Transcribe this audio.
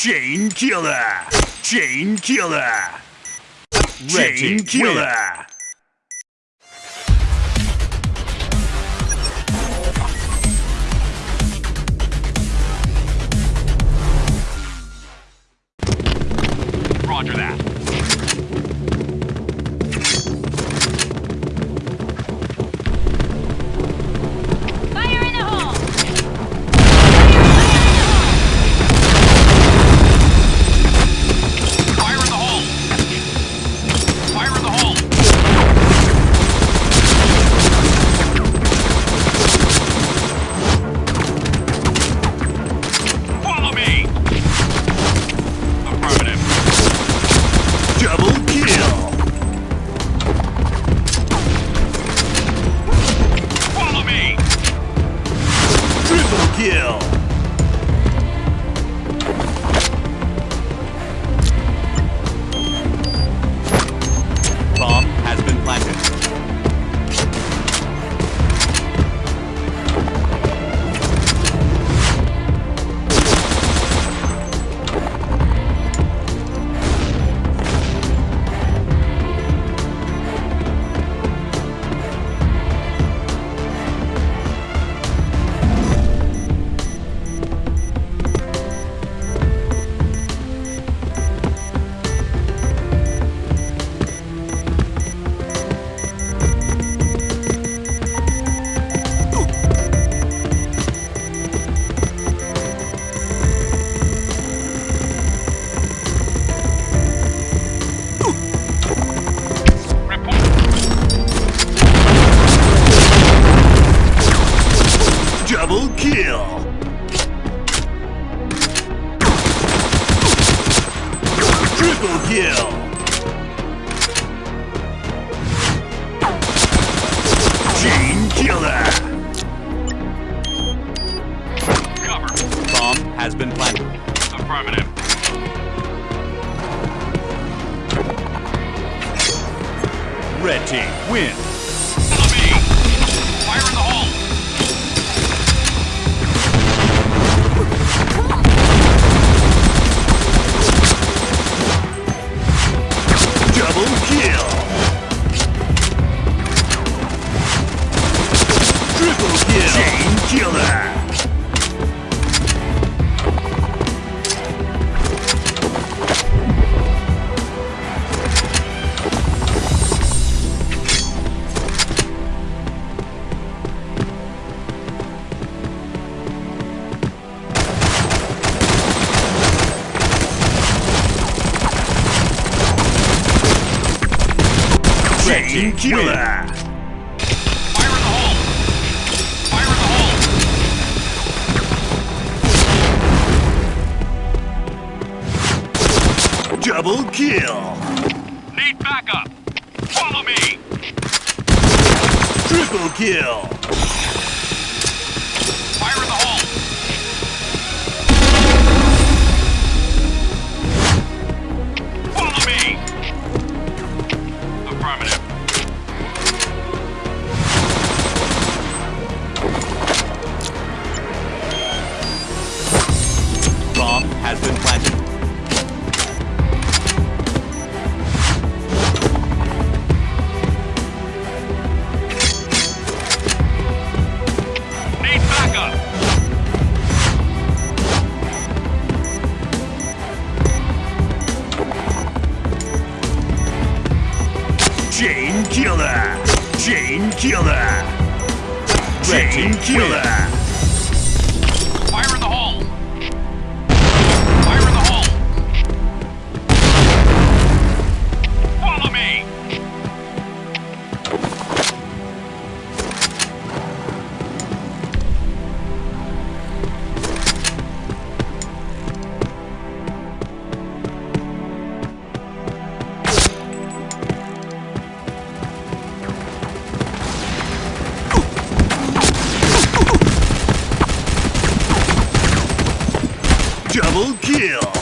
Chain killer! Chain killer! Red Chain team killer! Roger that. Triple kill! Chain killer! Cover. Bomb has been planted. Affirmative. Red team win! Double Team killer! Fire in the hole! Fire in the hole! Double kill! Need backup! Follow me! Triple kill! Backup! Chain killer! Chain killer! Chain killer! Double kill!